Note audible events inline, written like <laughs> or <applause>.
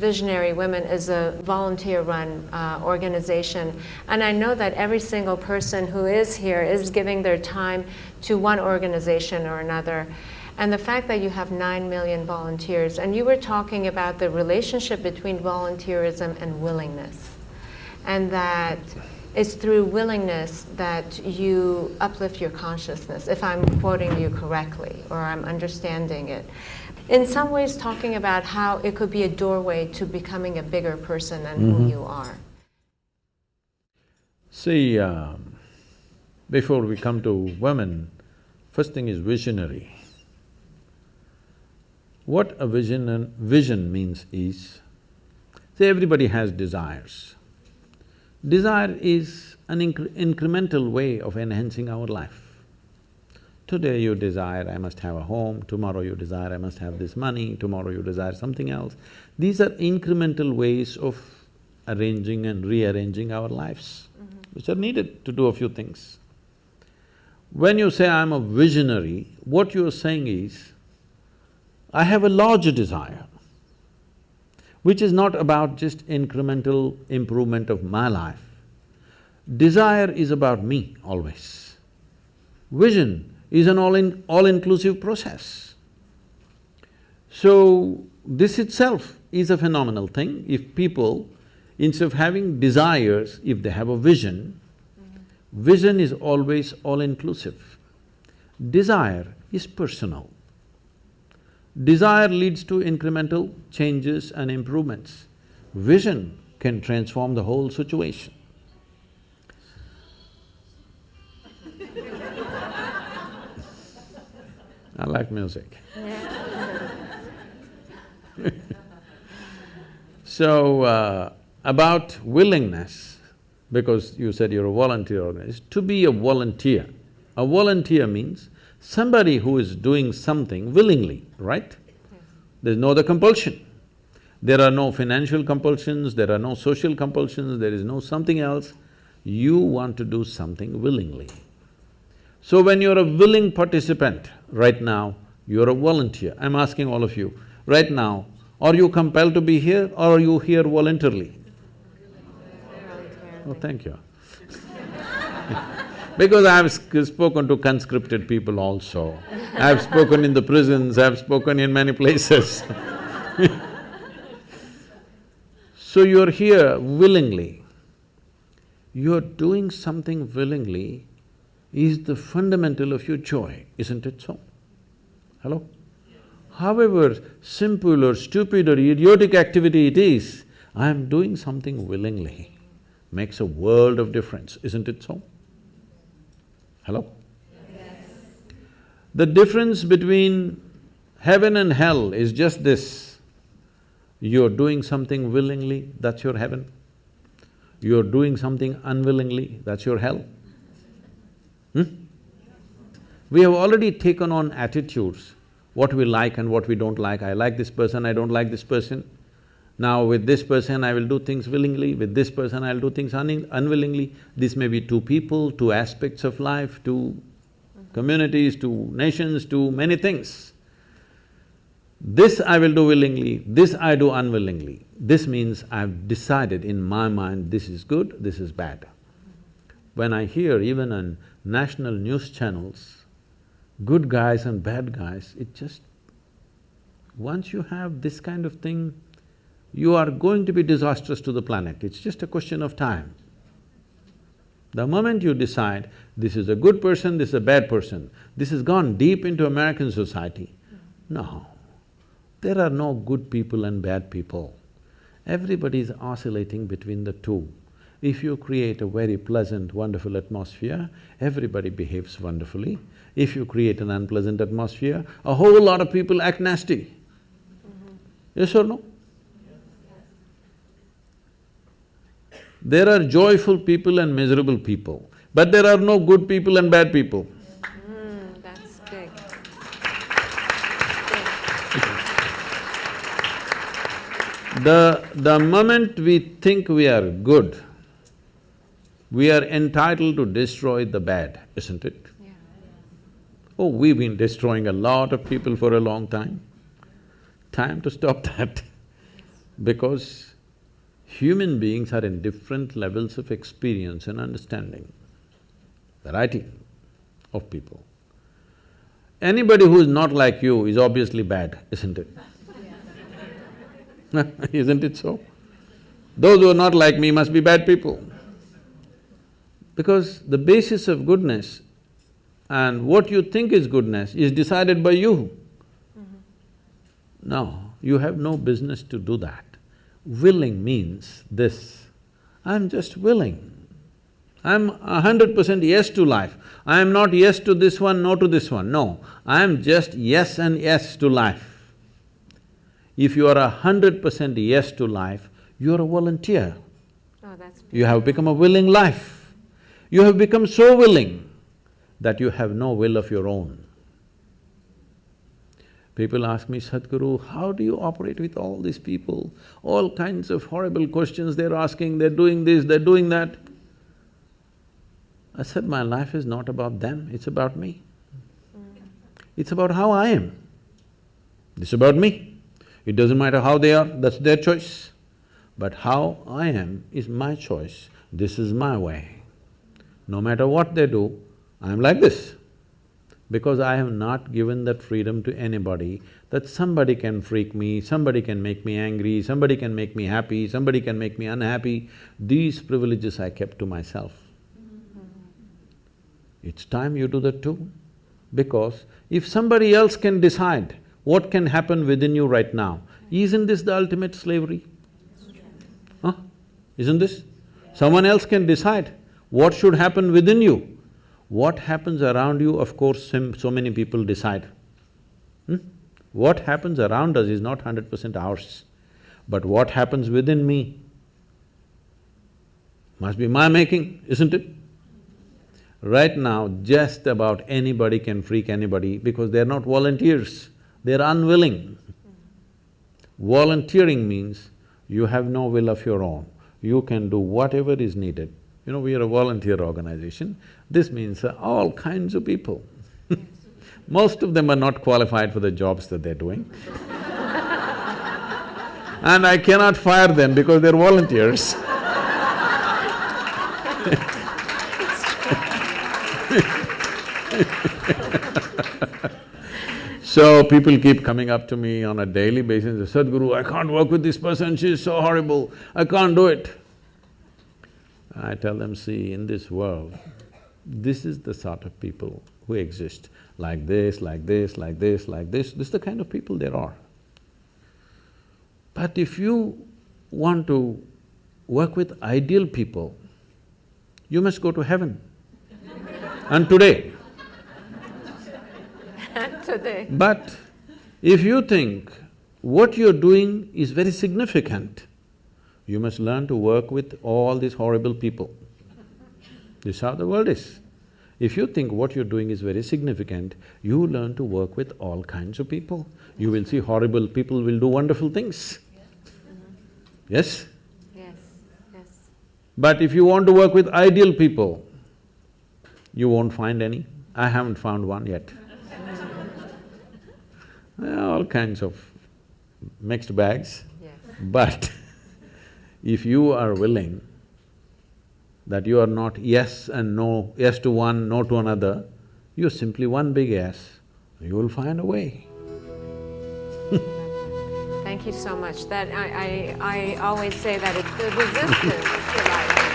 Visionary Women is a volunteer-run uh, organization, and I know that every single person who is here is giving their time to one organization or another. And the fact that you have 9 million volunteers, and you were talking about the relationship between volunteerism and willingness, and that it's through willingness that you uplift your consciousness, if I'm quoting you correctly, or I'm understanding it. In some ways, talking about how it could be a doorway to becoming a bigger person than mm -hmm. who mm-hmm. you are. See, um, before we come to women, first thing is visionary. What a vision and vision means is, see everybody has desires. Desire is an incre incremental way of enhancing our life. Today you desire, I must have a home, tomorrow you desire, I must have this money, tomorrow you desire something else. These are incremental ways of arranging and rearranging our lives, mm -hmm. which are needed to do a few things. When you say, I'm a visionary, what you're saying is, I have a larger desire, which is not about just incremental improvement of my life. Desire is about me always. Vision is an all-in… all-inclusive process. So, this itself is a phenomenal thing. If people, instead of having desires, if they have a vision, vision is always all-inclusive. Desire is personal. Desire leads to incremental changes and improvements. Vision can transform the whole situation. I like music. <laughs> so, uh, about willingness, because you said you're a volunteer organization, to be a volunteer. A volunteer means somebody who is doing something willingly, right? There's no other compulsion. There are no financial compulsions, there are no social compulsions, there is no something else. You want to do something willingly. So when you're a willing participant, right now, you're a volunteer. I'm asking all of you, right now, are you compelled to be here or are you here voluntarily? Oh, thank you. <laughs> Because I've spoken to conscripted people also. I've spoken in the prisons, I've spoken in many places <laughs> So you're here willingly. You're doing something willingly is the fundamental of your joy, isn't it so? Hello? However simple or stupid or idiotic activity it is, I'm doing something willingly makes a world of difference, isn't it so? Hello? Yes. The difference between heaven and hell is just this. You're doing something willingly, that's your heaven. You're doing something unwillingly, that's your hell. Hmm? We have already taken on attitudes, what we like and what we don't like. I like this person, I don't like this person. Now with this person I will do things willingly, with this person I'll do things un unwillingly. This may be two people, two aspects of life, two communities, two nations, two many things. This I will do willingly, this I do unwillingly. This means I've decided in my mind this is good, this is bad. When I hear even on national news channels, good guys and bad guys, it just… Once you have this kind of thing, you are going to be disastrous to the planet, it's just a question of time. The moment you decide, this is a good person, this is a bad person, this has gone deep into American society. No, there are no good people and bad people. Everybody is oscillating between the two. If you create a very pleasant, wonderful atmosphere, everybody behaves wonderfully. If you create an unpleasant atmosphere, a whole lot of people act nasty. Mm -hmm. Yes or no? There are joyful people and miserable people, but there are no good people and bad people. Mm, that's big. The… the moment we think we are good, we are entitled to destroy the bad, isn't it? Yeah. Oh, we've been destroying a lot of people for a long time. Time to stop <laughs> that. Because human beings are in different levels of experience and understanding, variety of people. Anybody who is not like you is obviously bad, isn't it? <laughs> <laughs> isn't it so? Those who are not like me must be bad people. Because the basis of goodness and what you think is goodness is decided by you. Mm-hmm. No, you have no business to do that. Willing means this, I'm just willing. I'm a hundred percent yes to life. I am not yes to this one, no to this one, no. I am just yes and yes to life. If you are a hundred percent yes to life, you are a volunteer. Oh, that's You have become a willing life. You have become so willing that you have no will of your own. People ask me, Sadhguru, how do you operate with all these people? All kinds of horrible questions they're asking, they're doing this, they're doing that. I said, my life is not about them, it's about me. It's about how I am. It's about me. It doesn't matter how they are, that's their choice. But how I am is my choice, this is my way. No matter what they do, I'm like this. Because I have not given that freedom to anybody that somebody can freak me, somebody can make me angry, somebody can make me happy, somebody can make me unhappy. These privileges I kept to myself. It's time you do that too. Because if somebody else can decide what can happen within you right now, isn't this the ultimate slavery? Huh? Isn't this? Someone else can decide what should happen within you. What happens around you, of course, so many people decide. Hmm? What happens around us is not hundred percent ours, but what happens within me must be my making, isn't it? Right now, just about anybody can freak anybody because they're not volunteers, they're unwilling. Volunteering means you have no will of your own, you can do whatever is needed. You know, we are a volunteer organization, this means uh, all kinds of people. <laughs> Most of them are not qualified for the jobs that they're doing. <laughs> and I cannot fire them because they're volunteers. <laughs> So people keep coming up to me on a daily basis, Sadhguru, I can't work with this person, she's so horrible, I can't do it. I tell them, see, in this world, this is the sort of people who exist, like this, like this, like this, like this, this is the kind of people there are. But if you want to work with ideal people, you must go to heaven. <laughs> and today, today. but if you think what you're doing is very significant, you must learn to work with all these horrible people. This is how the world is. If you think what you're doing is very significant, you learn to work with all kinds of people. You will see horrible people will do wonderful things. Yes? Yes, yes. But if you want to work with ideal people, you won't find any. I haven't found one yet. <laughs> all kinds of mixed bags. Yes. But if you are willing that you are not yes and no, yes to one, no to another, you're simply one big yes, you will find a way. Thank you so much. That, I, I, I always say that it's the resistance to life.